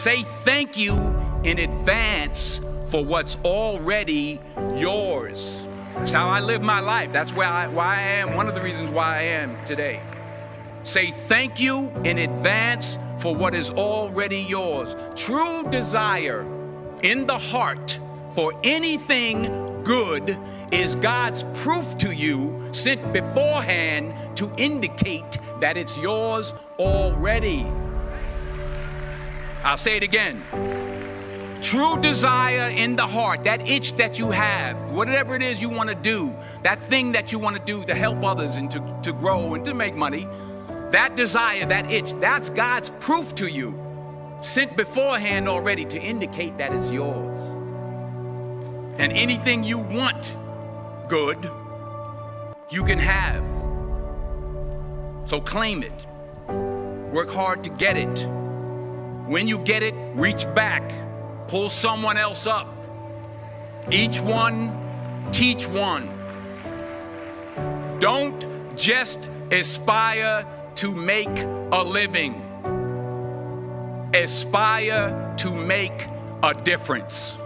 Say thank you in advance for what's already yours. That's how I live my life. That's where I, why I am, one of the reasons why I am today. Say thank you in advance for what is already yours. True desire in the heart for anything good is God's proof to you sent beforehand to indicate that it's yours already. I'll say it again. True desire in the heart, that itch that you have, whatever it is you want to do, that thing that you want to do to help others and to, to grow and to make money, that desire, that itch, that's God's proof to you, sent beforehand already to indicate that it's yours. And anything you want good, you can have. So claim it. Work hard to get it. When you get it, reach back, pull someone else up. Each one, teach one. Don't just aspire to make a living, aspire to make a difference.